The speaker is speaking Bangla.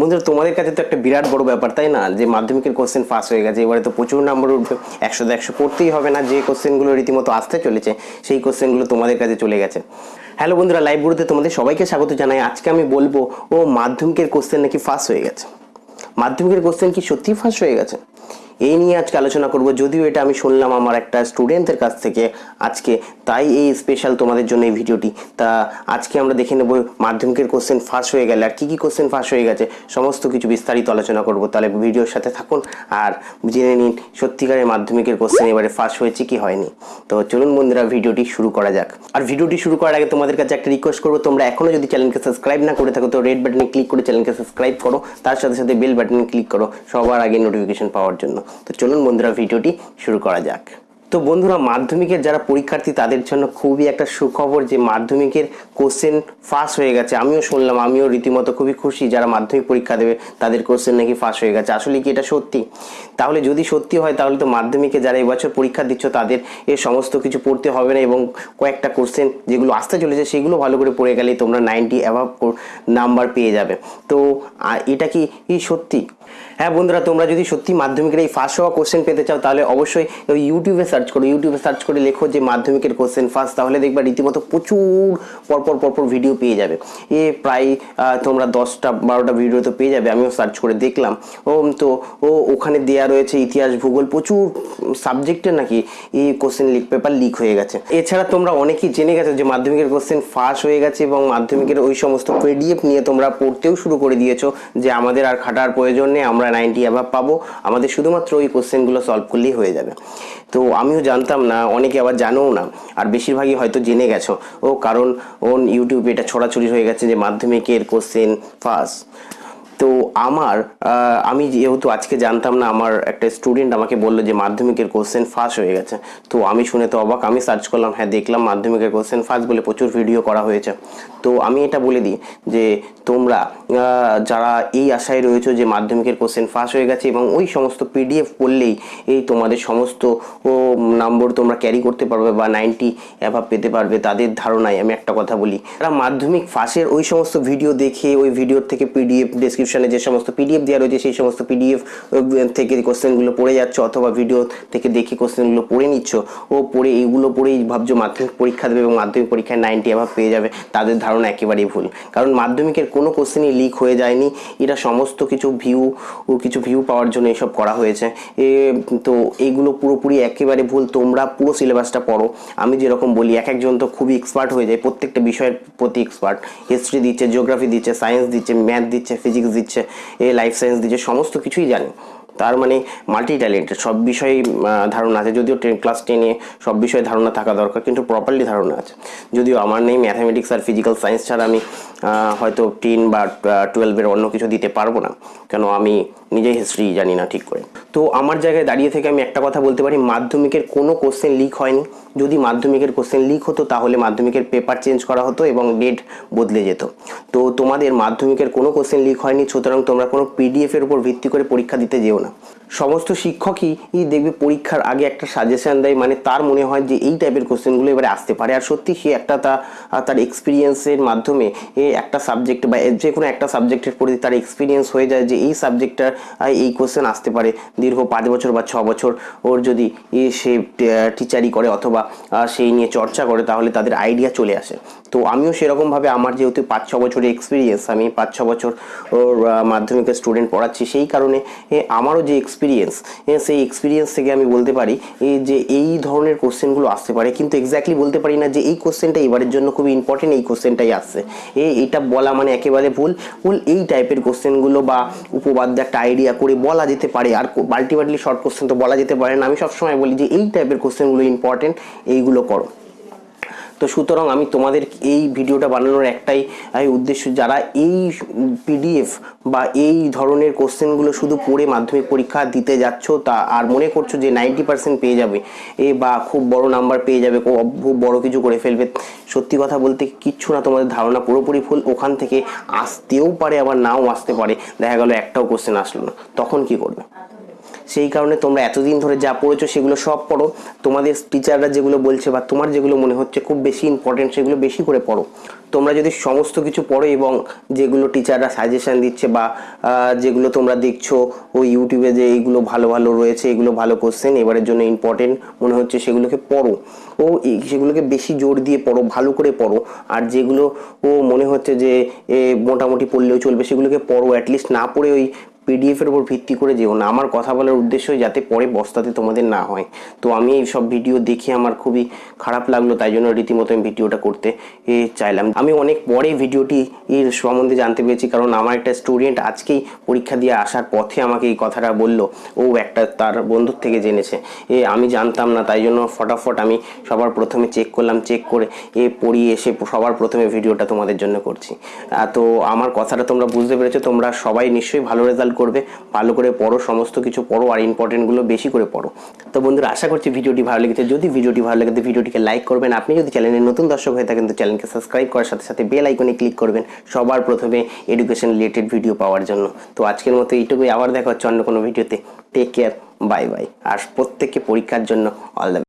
বন্ধুরা, তোমাদের কাছে তো একটা বিরাট বড় ব্যাপার, তাই না? যে মাধ্যমিকের কোশ্চেন ফাঁস হয়ে গেছে, এবারে তো প্রচুর নাম্বার উঠবে একশো একশো পড়তেই হবে না, যে কোশ্চেনগুলো রীতিমতো আসতে চলেছে, সেই কোশ্চেনগুলো তোমাদের কাছে চলে গেছে। হ্যালো বন্ধুরা লাইভ তোমাদের সবাইকে স্বাগত জানাই। আজকে আমি বলব, ও মাধ্যমিকের কোশ্চেন নাকি ফাঁস হয়ে গেছে? মাধ্যমিকের কোশ্চেন কি সত্যিই ফাঁস হয়ে গেছে? এই নিয়ে আজকে আলোচনা করব। যদিও এটা আমি শুনলাম আমার একটা স্টুডেন্টের কাছ থেকে আজকে, তাই এই স্পেশাল তোমাদের জন্য এই ভিডিওটি। তা আজকে আমরা দেখে নেব মাধ্যমিকের কোশ্চেন ফাঁস হয়ে গেলে আর কী কী কোশ্চেন ফাঁস হয়ে গেছে, সমস্ত কিছু বিস্তারিত আলোচনা করব। তাহলে ভিডিওর সাথে থাকুন আর জেনে নিন সত্যিকারের মাধ্যমিকের কোশ্চেন এবারে ফাঁস হয়েছে কি হয়নি। তো চলুন বন্ধুরা, ভিডিওটি শুরু করা যাক। আর ভিডিওটি শুরু করার আগে তোমাদের কাছে একটা রিকোয়েস্ট করব, তোমরা এখনও যদি চ্যানেলকে সাবস্ক্রাইব না করে থাকো, তো রেড বাটনে ক্লিক করে চ্যানেলকে সাবস্ক্রাইব করো, তার সাথে সাথে বেল বাটনে ক্লিক করো, সবার আগে নোটিফিকেশন পাওয়ার জন্য। তো চলুন বন্ধুরা, ভিডিওটি শুরু করা যাক। তো বন্ধুরা, মাধ্যমিকের যারা পরীক্ষার্থী, তাদের জন্য খুবই একটা সুখবর যে মাধ্যমিকের কোশ্চেন ফাঁস হয়ে গেছে। আমিও শুনলাম, আমিও রীতিমতো খুবই খুশি যারা মাধ্যমিক পরীক্ষা দেবে, তাদের কোশ্চেন নাকি ফাঁস হয়ে গেছে। আসলে কি এটা সত্যি? তাহলে যদি সত্যি হয়, তাহলে তো মাধ্যমিকে যারা এবছর পরীক্ষা দিচ্ছ, তাদের এ সমস্ত কিছু পড়তে হবে না এবং কয়েকটা কোশ্চেন যেগুলো আসতে চলেছে, সেগুলো ভালো করে পড়ে গেলেই তোমরা নাইনটি অ্যাভাব নাম্বার পেয়ে যাবে। তো এটা কি সত্যি? হ্যাঁ বন্ধুরা, তোমরা যদি সত্যি মাধ্যমিকের এই ফার্স্ট হওয়া কোশ্চেন পেতে চাও, তাহলে অবশ্যই ইউটিউবে সার্চ করো। ইউটিউবে সার্চ করে লেখো যে মাধ্যমিকের কোশ্চেন ফার্স্ট তাহলে দেখবা রীতিমতো প্রচুর, পরপর পরপর ভিডিও পেয়ে যাবে। এ প্রায় তোমরা দশটা, বারোটা ভিডিও তো পেয়ে যাবে, আমিও সার্চ করে দেখলাম। ও, তো, ও, ওখানে দেয়া রয়েছে ইতিহাস, ভূগোল, প্রচুর সাবজেক্টের নাকি এই কোশ্চেন লিক পেপার লিক হয়ে গেছে। এছাড়া তোমরা অনেকেই জেনে গেছো যে মাধ্যমিকের কোশ্চেন ফাঁস হয়ে গেছে এবং মাধ্যমিকের ওই সমস্ত পিডিএফ নিয়ে তোমরা পড়তেও শুরু করে দিয়েছ যে আমাদের আর খাটার প্রয়োজন নেই, আমরা নাইনটি অ্যাভাব পাবো। আমাদের শুধুমাত্র ওই কোশ্চেনগুলো সলভ করলেই হয়ে যাবে। তো আমিও জানতাম না, অনেকে আবার জানোও না। আর বেশিরভাগই হয়তো জেনে গেছো। ও কারণ ওন ইউটিউবে এটা ছড়াছড়ি হয়ে গেছে যে মাধ্যমিকের কোশ্চেন ফার্স্ট তো আমার আমি যেহেতু আজকে জানতাম না, আমার একটা স্টুডেন্ট আমাকে বলল যে মাধ্যমিকের কোশ্চেন ফাঁস হয়ে গেছে। তো আমি শুনে তো অবাক, আমি সার্চ করলাম হ্যাঁ দেখলাম মাধ্যমিকের কোশ্চেন ফাঁস বলে প্রচুর ভিডিও করা হয়েছে। তো আমি এটা বলে দিই যে তোমরা যারা এই আশায় রয়েছে যে মাধ্যমিকের কোশ্চেন ফাঁস হয়ে গেছে এবং ওই সমস্ত পিডিএফ পড়লেই এই তোমাদের সমস্ত নম্বর তোমরা ক্যারি করতে পারবে বা নাইনটি অ্যাভাব পেতে পারবে, তাদের ধারণায় আমি একটা কথা বলি। তারা মাধ্যমিক ফাঁসের ওই সমস্ত ভিডিও দেখে, ওই ভিডিওর থেকে পিডিএফ ডেসক্রিপশনে যে সমস্ত পিডিএফ দেওয়া রয়েছে, সেই সমস্ত পিডিএফ থেকে কোশ্চেনগুলো পড়ে যাচ্ছ অথবা ভিডিও থেকে দেখে কোশ্চেনগুলো পড়ে নিচ্ছ, ও পড়ে এইগুলো পড়েই ভাবছ মাধ্যমিক পরীক্ষা দেবে এবং মাধ্যমিক পরীক্ষায় নাইনটি অ্যাভাব পেয়ে যাবে, তাদের ধারণা একেবারেই ভুল। কারণ মাধ্যমিকের কোনো কোশ্চেনই লিক হয়ে যায়নি এটা সমস্ত কিছু ভিউ ও কিছু ভিউ পাওয়ার জন্য এসব করা হয়েছে। এ, তো এইগুলো পুরোপুরি একেবারে ভুল, তোমরা পুরো সিলেবাসটা পড়ো। আমি যেরকম বলি, এক একজন তো খুবই এক্সপার্ট হয়ে যায়, প্রত্যেকটা বিষয়ের প্রতি এক্সপার্ট হিস্ট্রি দিচ্ছে জিওগ্রাফি দিচ্ছে সায়েন্স দিচ্ছে ম্যাথ দিচ্ছে ফিজিক্স এ লাইফ সায়েন্স দিচ্ছে, সমস্ত কিছুই জানে। তার মানে মাল্টি ট্যালেন্টেড সব বিষয়ে ধারণা আছে। যদিও টেন ক্লাস টেনে সব বিষয়ে ধারণা থাকা দরকার, কিন্তু প্রপারলি ধারণা আছে। যদিও আমার নেই ম্যাথামেটিক্স আর ফিজিক্যাল সায়েন্স ছাড়া আমি হয়তো টেন বা টুয়েলভের অন্য কিছু দিতে পারব না। কেন আমি নিজেই হিস্ট্রি জানি না ঠিক করে। তো আমার জায়গায় দাঁড়িয়ে থেকে আমি একটা কথা বলতে পারি, মাধ্যমিকের কোনো কোশ্চেন লিক হয়নি। যদি মাধ্যমিকের কোশ্চেন লিক হতো, তাহলে মাধ্যমিকের পেপার চেঞ্জ করা হতো এবং ডেট বদলে যেত। তো তোমাদের মাধ্যমিকের কোনো কোশ্চেন লিক হয়নি, সুতরাং তোমরা কোনো পিডিএফের উপর ভিত্তি করে পরীক্ষা দিতে যেও না। সমস্ত শিক্ষকই দেখবে পরীক্ষার আগে একটা সাজেশন দেয় মানে তার মনে হয় যে এই টাইপের কোশ্চেনগুলো এবারে আসতে পারে। আর সত্যি সে একটা তা তার এক্সপিরিয়েন্সের মাধ্যমে একটা সাবজেক্ট বা যে কোনো একটা সাবজেক্টের প্রতি তার এক্সপিরিয়েন্স হয়ে যায় যে এই সাবজেক্টটার এই কোশ্চেন আসতে পারে। দীর্ঘ পাঁচ বছর বা ছ বছর ওর যদি সে টিচারই করে অথবা সেই নিয়ে চর্চা করে, তাহলে তাদের আইডিয়া চলে আসে। তো আমিও সেরকমভাবে আমার যেহেতু পাঁচ, ছ বছরের এক্সপিরিয়েন্স আমি পাঁচ, ছ বছর ওর মাধ্যমিকের স্টুডেন্ট পড়াচ্ছি, সেই কারণে আমারও যে এক্সপিরিয়েন্স সেই এক্সপিরিয়েন্স থেকে আমি বলতে পারি যে এই ধরনের কোশ্চেনগুলো আসতে পারে, কিন্তু এক্স্যাক্টলি বলতে পারি না যে এই কোশ্চেনটা এবারের জন্য খুবই ইম্পর্টেন্ট এই কোশ্চেনটাই আসছে। এ, এটা বলা মানে একেবারে ভুল। ভুল এই টাইপের কোশ্চেনগুলো বা উপবাদ্য একটা আইডিয়া করে বলা যেতে পারে, আর আলটিমেটলি শর্ট কোশ্চেন তো বলা যেতে পারে না। আমি সবসময় বলি যে এই টাইপের কোশ্চেনগুলো ইম্পর্টেন্ট এইগুলো করো। তো সুতরাং আমি তোমাদের এই ভিডিওটা বানানোর একটাই উদ্দেশ্য, যারা এই পিডিএফ বা এই ধরনের কোশ্চেনগুলো শুধু পড়ে মাধ্যমিক পরীক্ষা দিতে যাচ্ছ, তা আর মনে করছ যে নাইনটি পার্সেন্ট পেয়ে যাবে, এ বা খুব বড় নাম্বার পেয়ে যাবে, খুব বড় কিছু করে ফেলবে, সত্যি কথা বলতে কিচ্ছু না, তোমাদের ধারণা পুরোপুরি ভুল ওখান থেকে আসতেও পারে, আবার নাও আসতে পারে, দেখা গেল একটাও কোশ্চেন আসলো না, তখন কি করবে? সেই কারণে তোমরা এতদিন ধরে যা পড়েছো সেগুলো সব পড়ো। তোমাদের টিচাররা যেগুলো বলছে বা তোমার যেগুলো মনে হচ্ছে খুব বেশি ইম্পর্টেন্ট সেগুলো বেশি করে পড়ো। তোমরা যদি সমস্ত কিছু পড়ো এবং যেগুলো টিচাররা সাজেশন দিচ্ছে বা যেগুলো তোমরা দেখছ, ওই ইউটিউবে যে এইগুলো ভালো ভালো রয়েছে, এগুলো ভালো কোশ্চেন এবারের জন্য ইম্পর্টেন্ট মনে হচ্ছে সেগুলোকে পড়ো। ও সেগুলোকে বেশি জোর দিয়ে পড়ো, ভালো করে পড়ো। আর যেগুলো ও মনে হচ্ছে যে মোটামুটি পড়লেও চলবে, সেগুলোকে পড়ো অ্যাটলিস্ট না পড়ে ওই পিডিএফ এর উপর ভিত্তি করে যেও না। আমার কথা বলার উদ্দেশ্য যাতে পরে বস্তাতে তোমাদের না হয়। তো আমি এই সব ভিডিও দেখে আমার খুবই খারাপ লাগল, তাই জন্য রীতিমতো আমি ভিডিওটা করতে চাইলাম। আমি অনেক পরে ভিডিওটি এর সম্বন্ধে জানতে পেরেছি, কারণ আমার একটা স্টুডেন্ট আজকেই পরীক্ষা দিয়ে আসার পথে আমাকে এই কথাটা বলল। ও একটা তার বন্ধুর থেকে জেনেছে। এ, আমি জানতাম না, তাই জন্য ফটাফট আমি সবার প্রথমে চেক করলাম চেক করে, এ, পড়িয়ে এসে সবার প্রথমে ভিডিওটা তোমাদের জন্য করছি। তো আমার কথাটা তোমরা বুঝতে পেরেছ, তোমরা সবাই নিশ্চয়ই ভালো রেজাল্ট করবে, ভালো করে পড়ো, সমস্ত কিছু পড়ো আর ইম্পর্টেন্টগুলো বেশি করে পড়ো। তো বন্ধুরা, আশা করছি ভিডিওটি ভালো লেগেছে। যদি ভিডিওটি ভালো লাগে, ভিডিওটিকে লাইক করবেন। আপনি যদি চ্যানেলের নতুন দর্শক হয়ে থাকেন, তো চ্যানেলকে সাবস্ক্রাইব করার সাথে সাথে বেল আইকনে ক্লিক করবেন। সবার প্রথমে এডুকেশন রিলেটেড ভিডিও পাওয়ার জন্য। তো আজকের মতো এইটুকুই। আবার দেখা হচ্ছে অন্য কোনো ভিডিওতে টেক কেয়ার বাই বাই আর প্রত্যেককে পরীক্ষার জন্য অল দ্য